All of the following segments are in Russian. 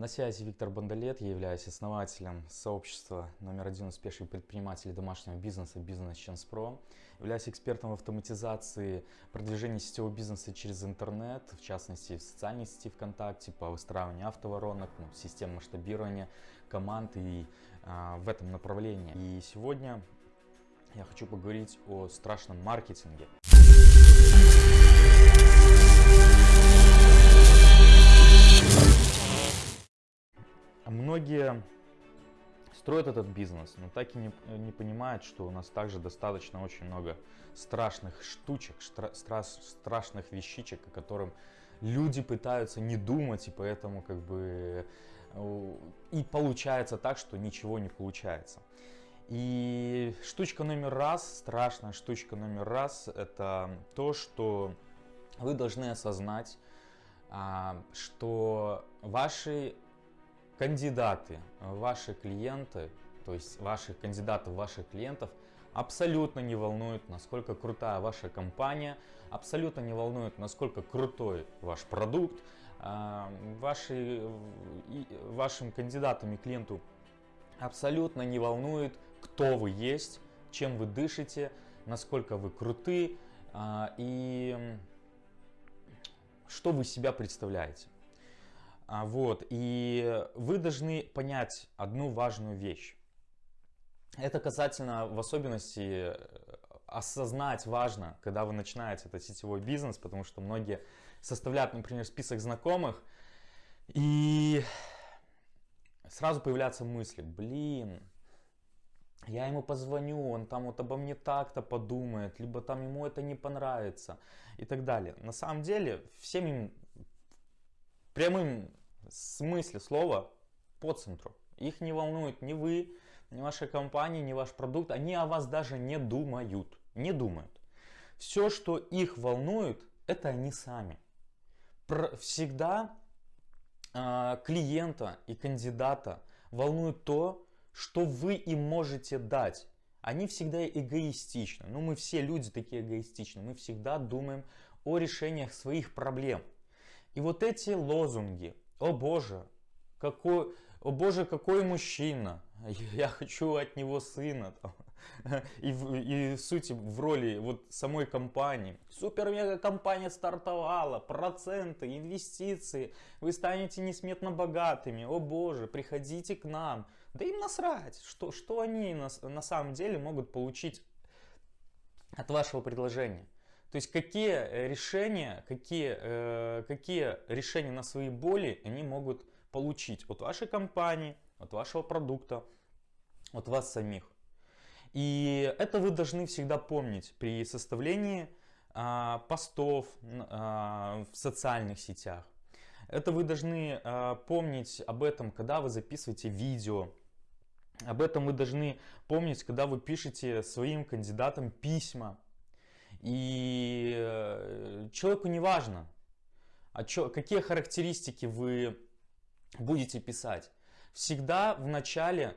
На связи Виктор Бондолет, я являюсь основателем сообщества номер один успешных предпринимателей домашнего бизнеса Business Chance Pro. Являюсь экспертом в автоматизации продвижения сетевого бизнеса через интернет, в частности в социальной сети ВКонтакте, по выстраиванию автоворонок, ну, систем масштабирования команд и а, в этом направлении. И сегодня я хочу поговорить о страшном маркетинге. Многие строят этот бизнес, но так и не, не понимают, что у нас также достаточно очень много страшных штучек, штра, стра, страшных вещичек, о котором люди пытаются не думать, и поэтому как бы э, и получается так, что ничего не получается. И штучка номер раз, страшная штучка номер раз, это то, что вы должны осознать, а, что ваши кандидаты, ваши клиенты, то есть ваших кандидатов, ваших клиентов абсолютно не волнует, насколько крутая ваша компания, абсолютно не волнует, насколько крутой ваш продукт. А, ваши, вашим кандидатам и клиенту абсолютно не волнует, кто вы есть, чем вы дышите, насколько вы круты а, и что вы себя представляете. А, вот, и вы должны понять одну важную вещь. Это касательно в особенности осознать важно, когда вы начинаете этот сетевой бизнес, потому что многие составляют, например, список знакомых, и сразу появляются мысли, блин, я ему позвоню, он там вот обо мне так-то подумает, либо там ему это не понравится и так далее. На самом деле, всем им прямым смысле слова по центру. Их не волнует ни вы, ни ваша компания, ни ваш продукт. Они о вас даже не думают. Не думают. Все, что их волнует, это они сами. Всегда э, клиента и кандидата волнует то, что вы им можете дать. Они всегда эгоистичны. Ну, мы все люди такие эгоистичны. Мы всегда думаем о решениях своих проблем. И вот эти лозунги, о Боже, какой, о Боже, какой мужчина, я хочу от него сына. И, в, и в сути в роли вот самой компании. Супер-мега компания стартовала, проценты, инвестиции, вы станете несметно богатыми. О боже, приходите к нам. Да им насрать, что, что они на, на самом деле могут получить от вашего предложения. То есть какие э, решения, какие, э, какие решения на свои боли они могут получить от вашей компании, от вашего продукта, от вас самих. И это вы должны всегда помнить при составлении э, постов э, в социальных сетях. Это вы должны э, помнить об этом, когда вы записываете видео. Об этом вы должны помнить, когда вы пишете своим кандидатам письма. И э, человеку не важно, а чё, какие характеристики вы будете писать. Всегда в начале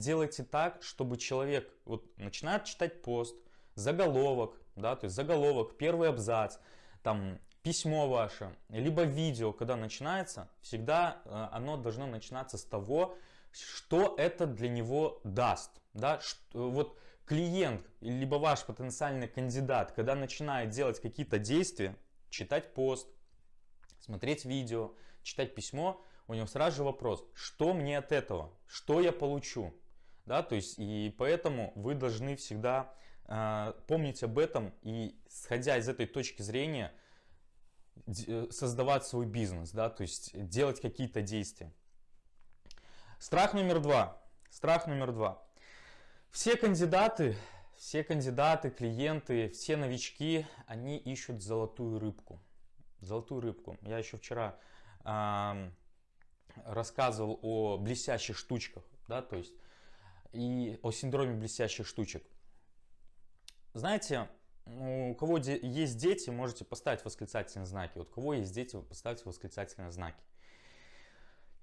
сделайте так, чтобы человек вот, начинает читать пост, заголовок, да, то есть заголовок, первый абзац, там письмо ваше, либо видео, когда начинается, всегда э, оно должно начинаться с того, что это для него даст. Да? Что, вот клиент, либо ваш потенциальный кандидат, когда начинает делать какие-то действия, читать пост, смотреть видео, читать письмо, у него сразу же вопрос, что мне от этого, что я получу. Да, то есть, и поэтому вы должны всегда э, помнить об этом и, сходя из этой точки зрения, э, создавать свой бизнес, да, то есть делать какие-то действия. Страх номер два. Страх номер два. Все кандидаты, все кандидаты, клиенты, все новички, они ищут золотую рыбку. Золотую рыбку. Я еще вчера э, рассказывал о блестящих штучках, да, то есть и о синдроме блестящих штучек. Знаете, у кого есть дети, можете поставить восклицательные знаки. Вот у кого есть дети, поставьте восклицательные знаки.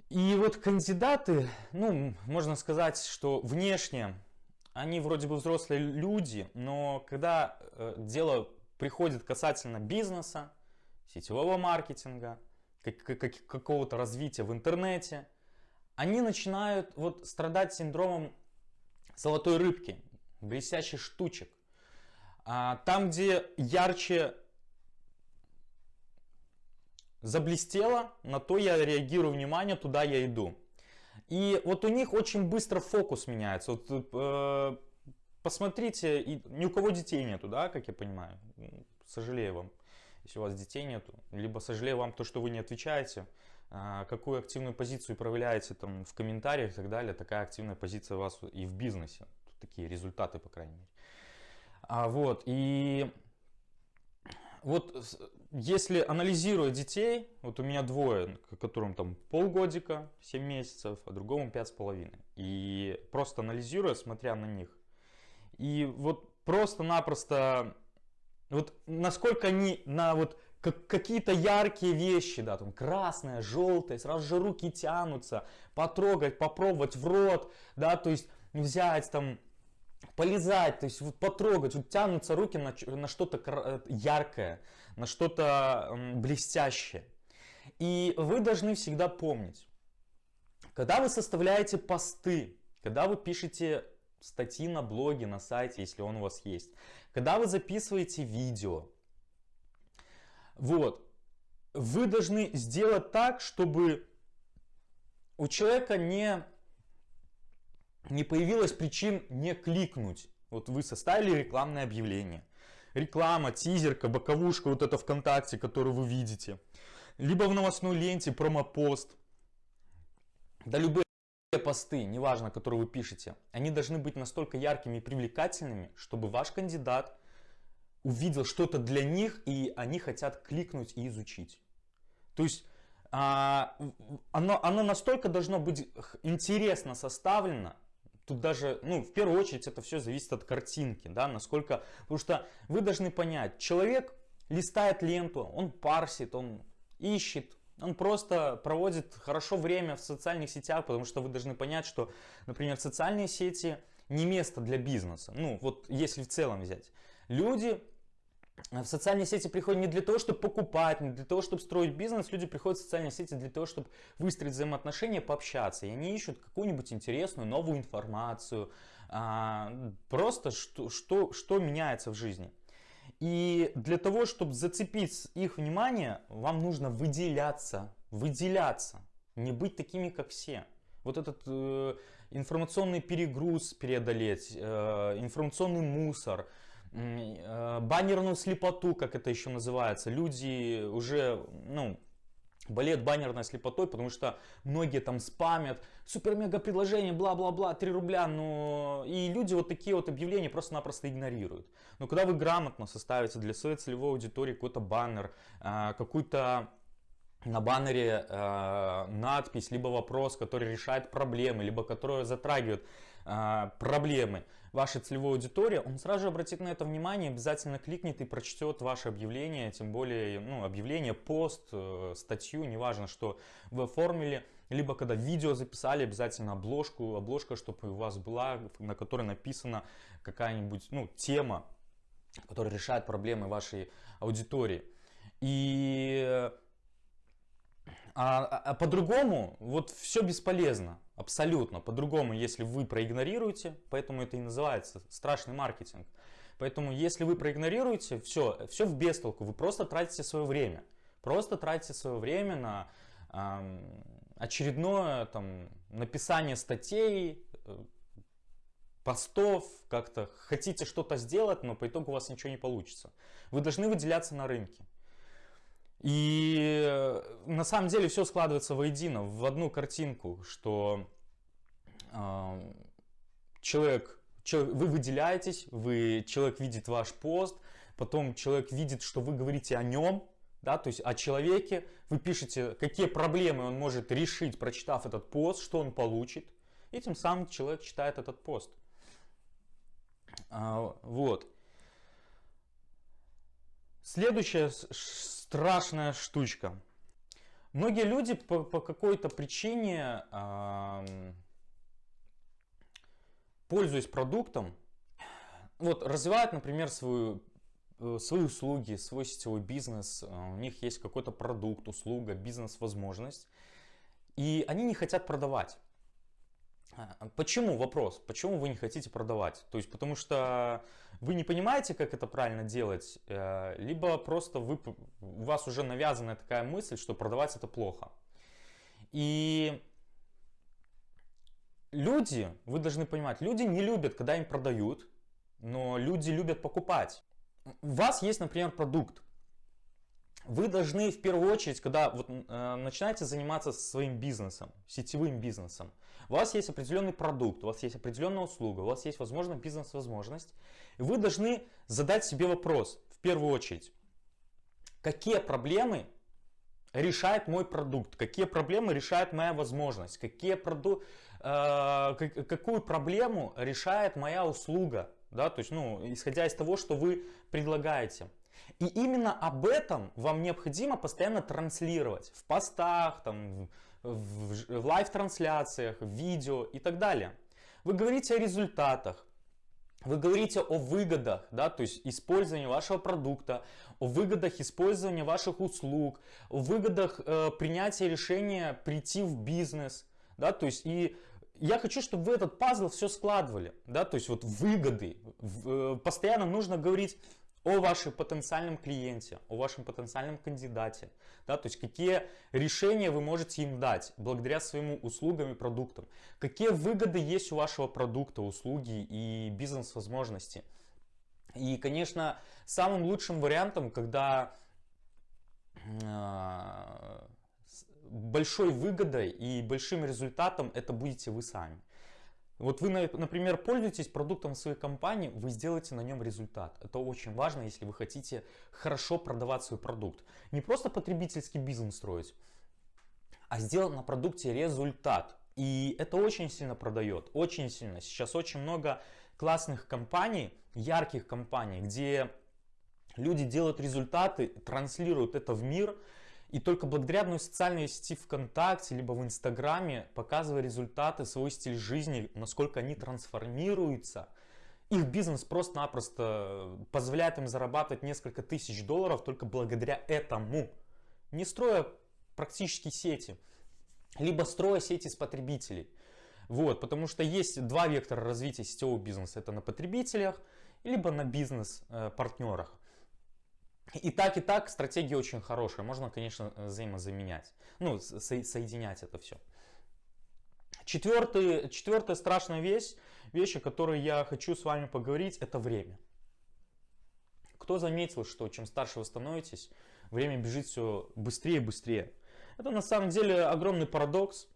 И вот кандидаты, ну, можно сказать, что внешне они вроде бы взрослые люди, но когда э, дело приходит касательно бизнеса, сетевого маркетинга, какого-то развития в интернете, они начинают вот страдать синдромом золотой рыбки, блестящих штучек. А, там, где ярче заблестело, на то я реагирую внимание, туда я иду. И вот у них очень быстро фокус меняется. Вот, э, посмотрите, и ни у кого детей нету, да, как я понимаю. Сожалею вам, если у вас детей нету. Либо сожалею вам то, что вы не отвечаете. А, какую активную позицию проявляете там в комментариях и так далее. Такая активная позиция у вас и в бизнесе. Тут такие результаты, по крайней мере. А, вот, и вот если анализируя детей, вот у меня двое, которым там полгодика, 7 месяцев, а другому пять с половиной. И просто анализируя, смотря на них. И вот просто-напросто, вот насколько они на вот как, какие-то яркие вещи, да, там красное, желтое, сразу же руки тянутся, потрогать, попробовать в рот, да, то есть взять там полезать, то есть вот потрогать, вот тянутся руки на, на что-то э, яркое, на что-то блестящее. И вы должны всегда помнить, когда вы составляете посты, когда вы пишете статьи на блоге, на сайте, если он у вас есть, когда вы записываете видео, вот, вы должны сделать так, чтобы у человека не не появилось причин не кликнуть. Вот вы составили рекламное объявление. Реклама, тизерка, боковушка, вот это ВКонтакте, которую вы видите. Либо в новостной ленте промопост. Да любые посты, неважно, которые вы пишете, они должны быть настолько яркими и привлекательными, чтобы ваш кандидат увидел что-то для них, и они хотят кликнуть и изучить. То есть а, оно, оно настолько должно быть интересно составлено, Тут даже, ну, в первую очередь это все зависит от картинки, да, насколько, потому что вы должны понять, человек листает ленту, он парсит, он ищет, он просто проводит хорошо время в социальных сетях, потому что вы должны понять, что, например, социальные сети не место для бизнеса. Ну, вот если в целом взять. Люди в социальные сети приходят не для того, чтобы покупать, не для того, чтобы строить бизнес. Люди приходят в социальные сети для того, чтобы выстроить взаимоотношения, пообщаться. И они ищут какую-нибудь интересную новую информацию. А, просто что, что, что меняется в жизни. И для того, чтобы зацепить их внимание, вам нужно выделяться. Выделяться. Не быть такими, как все. Вот этот э, информационный перегруз преодолеть, э, информационный мусор – баннерную слепоту, как это еще называется. Люди уже, ну, болеют баннерной слепотой, потому что многие там спамят, супер-мега предложение, бла-бла-бла, 3 рубля, но и люди вот такие вот объявления просто-напросто игнорируют. Но когда вы грамотно составите для своей целевой аудитории какой-то баннер, э, какую-то на баннере э, надпись, либо вопрос, который решает проблемы, либо который затрагивает проблемы, вашей целевой аудитории, он сразу же обратит на это внимание, обязательно кликнет и прочтет ваше объявление, тем более ну, объявление, пост, э, статью, неважно, что вы оформили, либо когда видео записали, обязательно обложку, обложка, чтобы у вас была, на которой написана какая-нибудь ну, тема, которая решает проблемы вашей аудитории. И а, а, а по-другому вот все бесполезно, абсолютно. По-другому, если вы проигнорируете, поэтому это и называется страшный маркетинг. Поэтому если вы проигнорируете, все, все в бестолку, вы просто тратите свое время. Просто тратите свое время на э, очередное там, написание статей, э, постов, как-то хотите что-то сделать, но по итогу у вас ничего не получится. Вы должны выделяться на рынке. И э, на самом деле все складывается воедино, в одну картинку, что э, человек, человек, вы выделяетесь, вы, человек видит ваш пост, потом человек видит, что вы говорите о нем, да, то есть о человеке, вы пишете, какие проблемы он может решить, прочитав этот пост, что он получит, и тем самым человек читает этот пост. А, вот. Следующее страшная штучка. Многие люди по, по какой-то причине, э, пользуясь продуктом, вот развивают, например, свою э, свои услуги, свой сетевой бизнес, у них есть какой-то продукт, услуга, бизнес-возможность, и они не хотят продавать. А, почему вопрос? Почему вы не хотите продавать? То есть потому что вы не понимаете, как это правильно делать, э, либо просто вы, у вас уже навязана такая мысль, что продавать это плохо. И люди, вы должны понимать, люди не любят, когда им продают, но люди любят покупать. У вас есть, например, продукт. Вы должны в первую очередь, когда вот, э, начинаете заниматься своим бизнесом, сетевым бизнесом, у вас есть определенный продукт, у вас есть определенная услуга, у вас есть, возможно, бизнес-возможность, вы должны задать себе вопрос, в первую очередь, какие проблемы решает мой продукт, какие проблемы решает моя возможность, какие проду... э, какую проблему решает моя услуга, да, то есть, ну, исходя из того, что вы предлагаете. И именно об этом вам необходимо постоянно транслировать в постах, там, в, в лайв-трансляциях, в видео и так далее. Вы говорите о результатах, вы говорите о выгодах, да, то есть использования вашего продукта, о выгодах использования ваших услуг, о выгодах э, принятия решения прийти в бизнес, да, то есть и я хочу, чтобы вы этот пазл все складывали, да, то есть вот выгоды, в, э, постоянно нужно говорить о вашем потенциальном клиенте, о вашем потенциальном кандидате, да, то есть какие решения вы можете им дать благодаря своим услугам и продуктам, какие выгоды есть у вашего продукта, услуги и бизнес-возможности. И, конечно, самым лучшим вариантом, когда э, большой выгодой и большим результатом это будете вы сами. Вот вы, например, пользуетесь продуктом своей компании, вы сделаете на нем результат. Это очень важно, если вы хотите хорошо продавать свой продукт. Не просто потребительский бизнес строить, а сделать на продукте результат. И это очень сильно продает, очень сильно. Сейчас очень много классных компаний, ярких компаний, где люди делают результаты, транслируют это в мир – и только благодаря одной социальной сети ВКонтакте, либо в Инстаграме, показывая результаты, свой стиль жизни, насколько они трансформируются, их бизнес просто-напросто позволяет им зарабатывать несколько тысяч долларов только благодаря этому. Не строя практически сети, либо строя сети с потребителей. Вот, потому что есть два вектора развития сетевого бизнеса. Это на потребителях, либо на бизнес-партнерах. И так, и так стратегия очень хорошая. Можно, конечно, взаимозаменять. Ну, со соединять это все. Четвертый, четвертая страшная вещь, вещь, о которой я хочу с вами поговорить, это время. Кто заметил, что чем старше вы становитесь, время бежит все быстрее и быстрее. Это на самом деле огромный парадокс.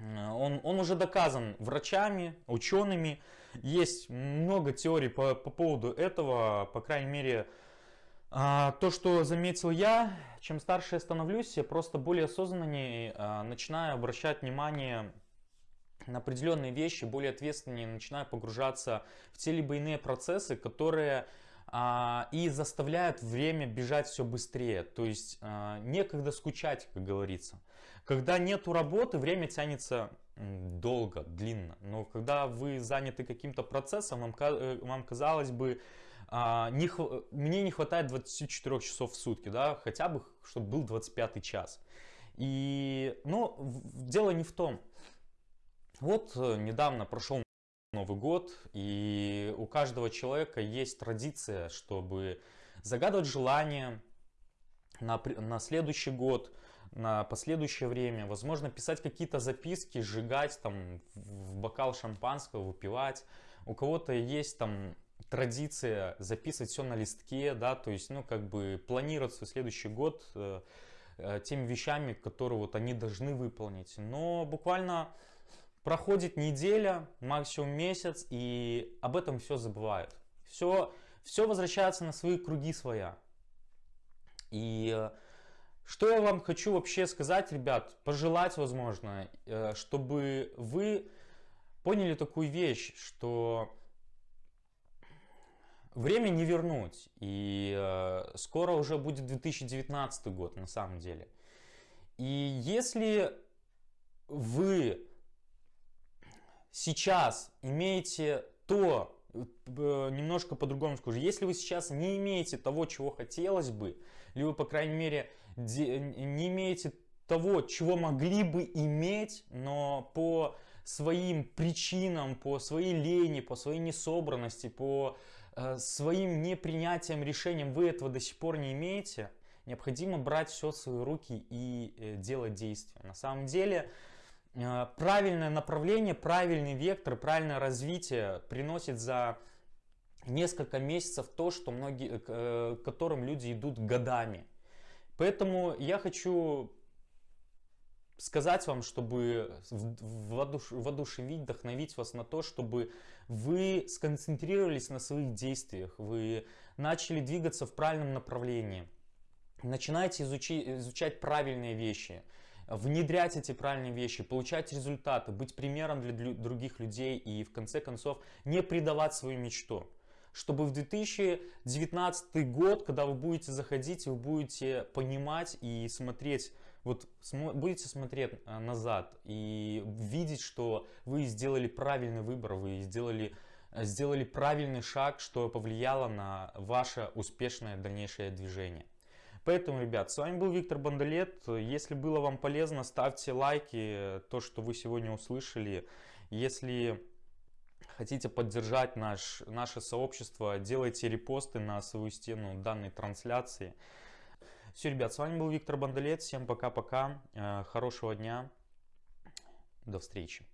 Он, он уже доказан врачами, учеными. Есть много теорий по, по поводу этого. По крайней мере, то, что заметил я, чем старше я становлюсь, я просто более осознаннее а, начинаю обращать внимание на определенные вещи, более ответственнее начинаю погружаться в те либо иные процессы, которые а, и заставляют время бежать все быстрее. То есть а, некогда скучать, как говорится. Когда нету работы, время тянется долго, длинно. Но когда вы заняты каким-то процессом, вам, э, вам казалось бы, а, не, мне не хватает 24 часов в сутки, да, хотя бы, чтобы был 25 час. И, но дело не в том. Вот э, недавно прошел Новый год, и у каждого человека есть традиция, чтобы загадывать желания на, на следующий год, на последующее время, возможно, писать какие-то записки, сжигать там в бокал шампанского, выпивать. У кого-то есть там традиция записывать все на листке, да, то есть, ну, как бы планировать свой следующий год э, э, теми вещами, которые вот они должны выполнить. Но буквально проходит неделя, максимум месяц, и об этом все забывают. Все, все возвращается на свои круги своя. И э, что я вам хочу вообще сказать, ребят, пожелать, возможно, э, чтобы вы поняли такую вещь, что Время не вернуть. И э, скоро уже будет 2019 год на самом деле. И если вы сейчас имеете то, немножко по-другому скажу. Если вы сейчас не имеете того, чего хотелось бы, вы, по крайней мере, не имеете того, чего могли бы иметь, но по своим причинам, по своей лени, по своей несобранности, по э, своим непринятием решениям вы этого до сих пор не имеете, необходимо брать все в свои руки и э, делать действия. На самом деле, э, правильное направление, правильный вектор, правильное развитие приносит за несколько месяцев то, что многие, э, к которым люди идут годами. Поэтому я хочу сказать вам, чтобы воодушевить, вдохновить вас на то, чтобы вы сконцентрировались на своих действиях, вы начали двигаться в правильном направлении, начинаете изучить, изучать правильные вещи, внедрять эти правильные вещи, получать результаты, быть примером для других людей и в конце концов не предавать свою мечту. Чтобы в 2019 год, когда вы будете заходить, вы будете понимать и смотреть вот будете смотреть э, назад и видеть, что вы сделали правильный выбор, вы сделали, э, сделали правильный шаг, что повлияло на ваше успешное дальнейшее движение. Поэтому, ребят, с вами был Виктор Бандалет. Если было вам полезно, ставьте лайки, то, что вы сегодня услышали. Если хотите поддержать наш, наше сообщество, делайте репосты на свою стену данной трансляции. Все, ребят, с вами был Виктор Бандалет. Всем пока-пока. Э, хорошего дня. До встречи.